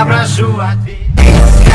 abra sua vida.